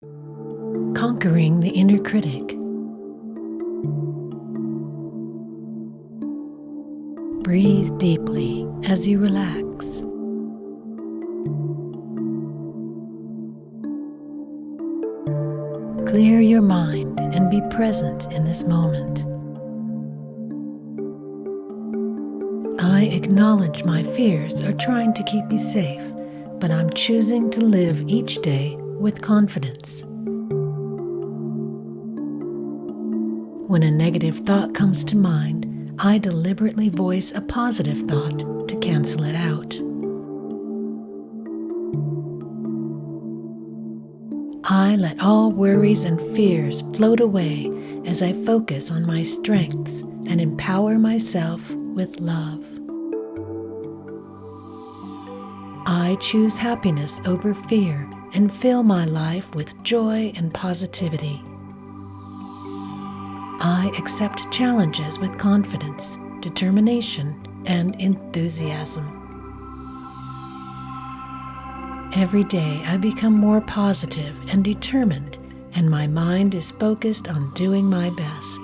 Conquering the inner critic. Breathe deeply as you relax. Clear your mind and be present in this moment. I acknowledge my fears are trying to keep me safe, but I'm choosing to live each day with confidence. When a negative thought comes to mind, I deliberately voice a positive thought to cancel it out. I let all worries and fears float away as I focus on my strengths and empower myself with love. I choose happiness over fear and fill my life with joy and positivity. I accept challenges with confidence, determination, and enthusiasm. Every day I become more positive and determined, and my mind is focused on doing my best.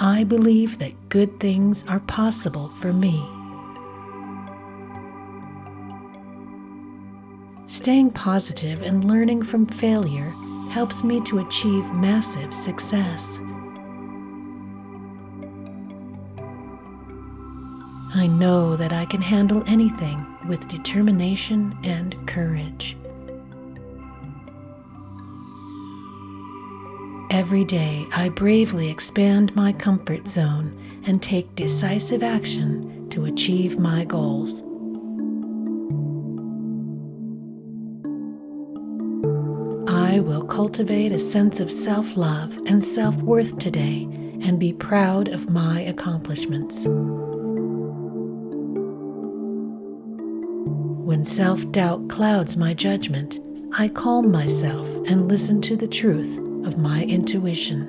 I believe that good things are possible for me. Staying positive and learning from failure helps me to achieve massive success. I know that I can handle anything with determination and courage. Every day, I bravely expand my comfort zone and take decisive action to achieve my goals. I will cultivate a sense of self love and self worth today and be proud of my accomplishments. When self doubt clouds my judgment, I calm myself and listen to the truth of my intuition.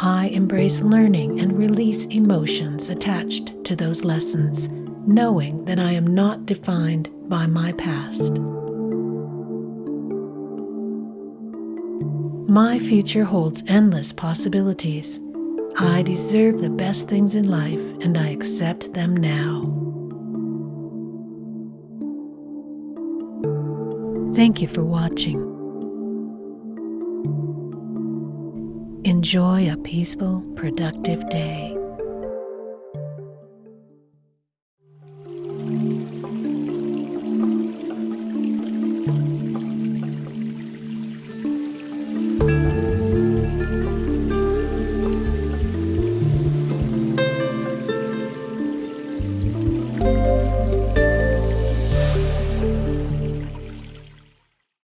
I embrace learning and release emotions attached to those lessons, knowing that I am not defined by my past. My future holds endless possibilities. I deserve the best things in life and I accept them now. Thank you for watching. Enjoy a peaceful, productive day.